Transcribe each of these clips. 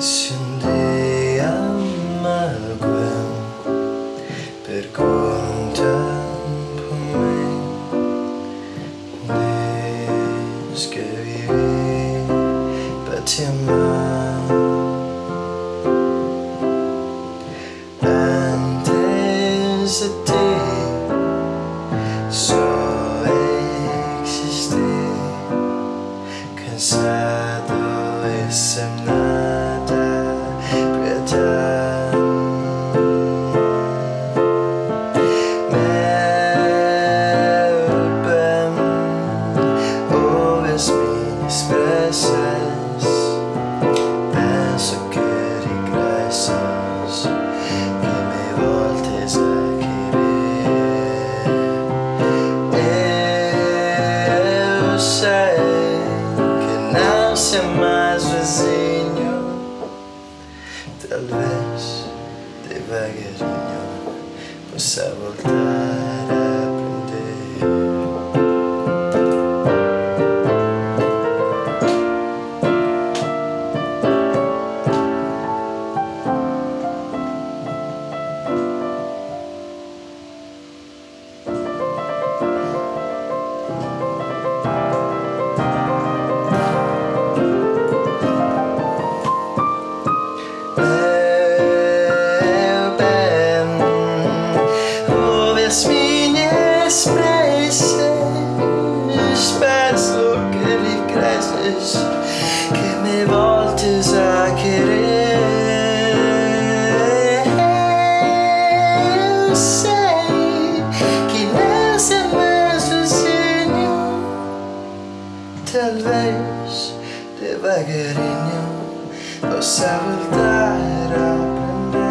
Şimdi ama Gwen Perguntan por mí Tienes que vivir para te amar Antes de ti só existí Cansado de ser nada não sei mais vizinho. Talvez devagarinho possa voltar que me voltes a querer. Eu sei que sei mais sozinho Talvez devagarinho possa voltar a aprender.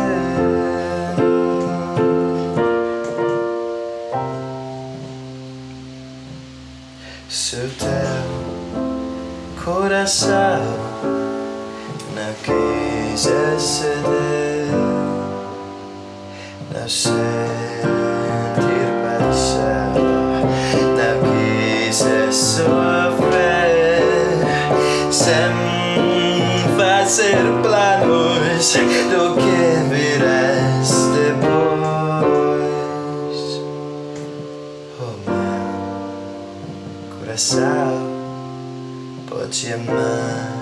Se o teu coração não quiser ceder Não sentir paixão Não quiser sofrer Sem fazer planos Do que virás depois. Oh meu coração 同学们。